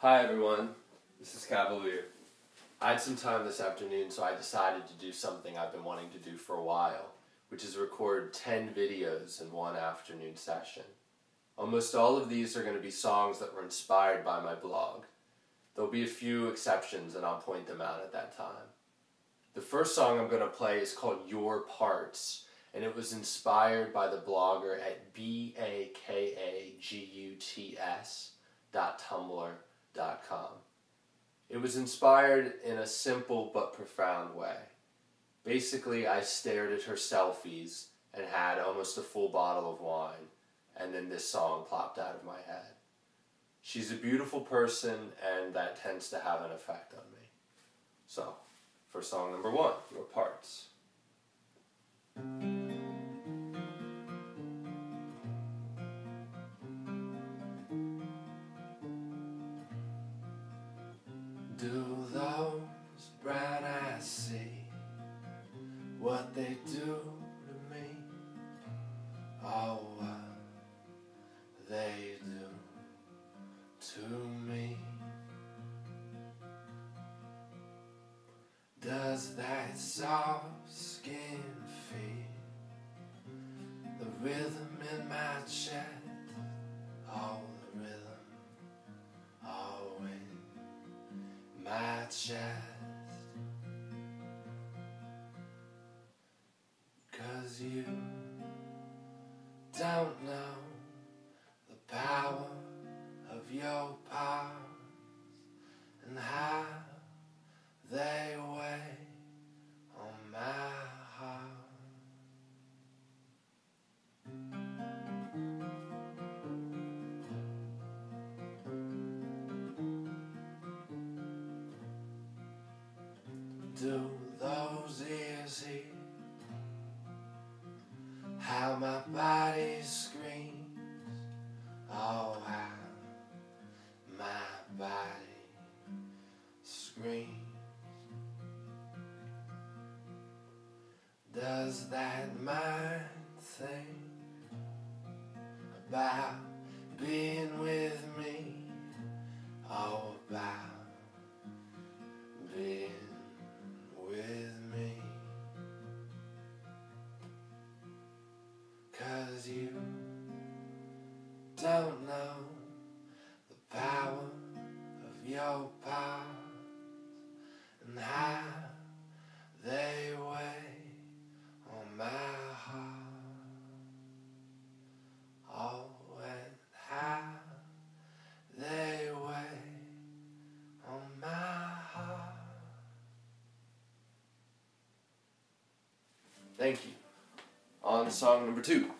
Hi everyone, this is Cavalier. I had some time this afternoon so I decided to do something I've been wanting to do for a while, which is record 10 videos in one afternoon session. Almost all of these are going to be songs that were inspired by my blog. There'll be a few exceptions and I'll point them out at that time. The first song I'm going to play is called Your Parts and it was inspired by the blogger at It was inspired in a simple but profound way. Basically, I stared at her selfies and had almost a full bottle of wine, and then this song popped out of my head. She's a beautiful person, and that tends to have an effect on me. So, for song number one, Your Parts. Do those brown eyes see what they do to me? Oh, what they do to me. Does that soft skin feel the rhythm in my chest? Chest. Cause you don't know do those ears hear how my body screams. Oh how my body screams. Does that mind think about being with don't know the power of your parts and how they weigh on my heart. Oh, and how they weigh on my heart. Thank you. On song number two.